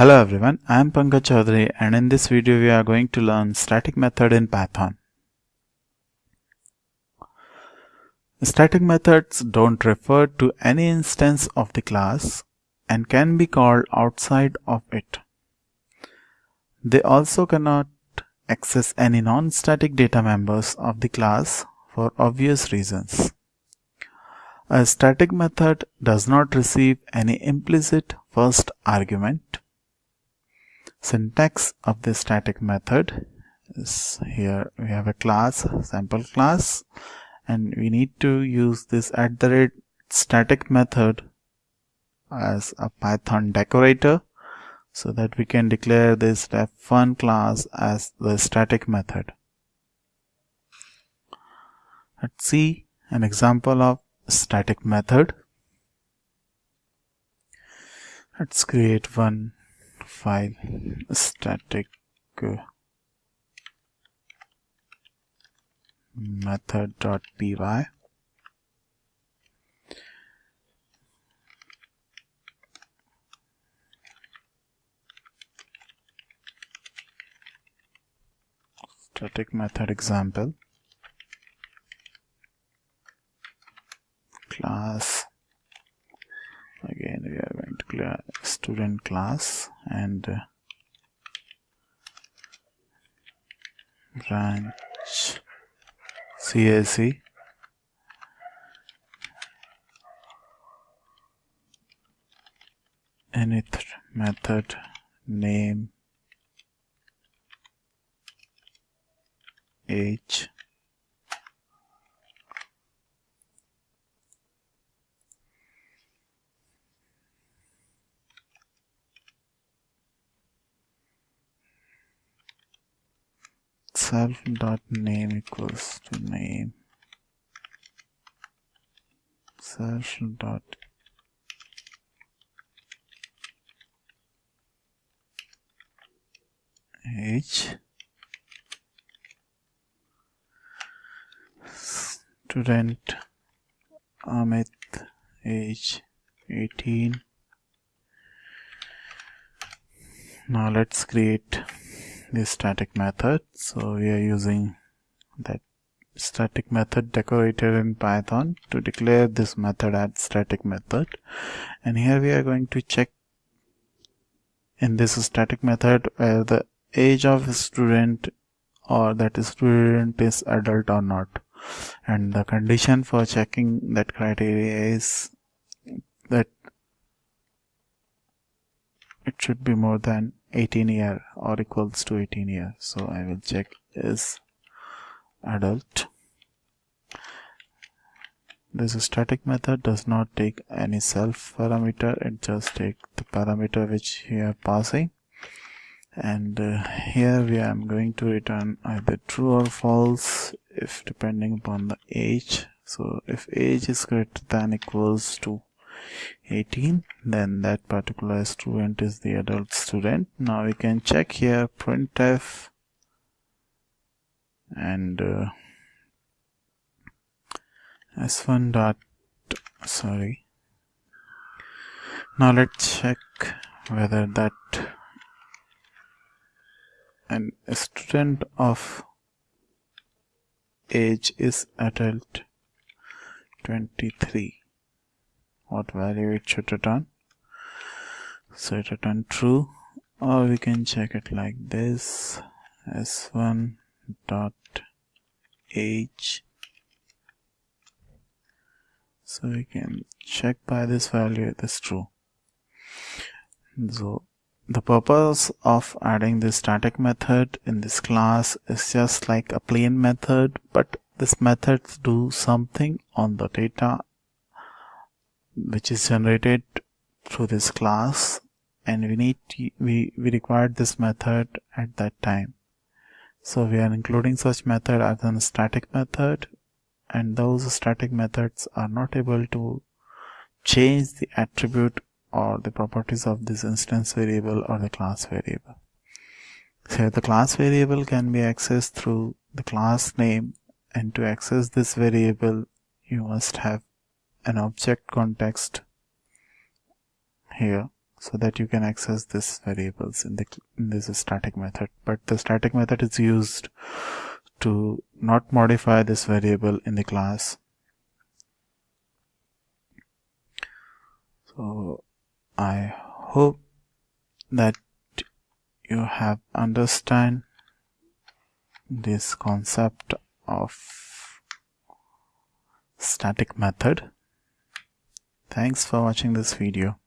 Hello everyone, I am Pankaj Chaudhary and in this video we are going to learn static method in Python. Static methods don't refer to any instance of the class and can be called outside of it. They also cannot access any non-static data members of the class for obvious reasons. A static method does not receive any implicit first argument. Syntax of the static method is here we have a class, sample class and we need to use this at the rate static method as a Python decorator so that we can declare this def1 class as the static method. Let's see an example of static method. Let's create one file static uh, method.py static method example. Class. Again we are going to clear student class and branch CSC init method name age self dot name equals to name. Self dot age student Amit age 18 now let's create the static method. So we are using that static method decorator in python to declare this method as static method. And here we are going to check in this static method whether the age of student or that student is adult or not. And the condition for checking that criteria is that it should be more than 18 year or equals to 18 year. So I will check is adult. This static method does not take any self parameter. It just take the parameter which we are passing. And uh, here we are going to return either true or false if depending upon the age. So if age is greater than equals to 18 then that particular student is the adult student. Now we can check here printf and uh, s1 dot sorry. Now let's check whether that an student of age is adult 23 what value it should return. So it return true. Or we can check it like this. S1 dot h. So we can check by this value it is true. So the purpose of adding this static method in this class is just like a plain method but this method do something on the data which is generated through this class and we need to, we we required this method at that time. So we are including such method as a static method and those static methods are not able to change the attribute or the properties of this instance variable or the class variable. So the class variable can be accessed through the class name and to access this variable you must have an object context here so that you can access this variables in the in this static method. But the static method is used to not modify this variable in the class. So I hope that you have understand this concept of static method thanks for watching this video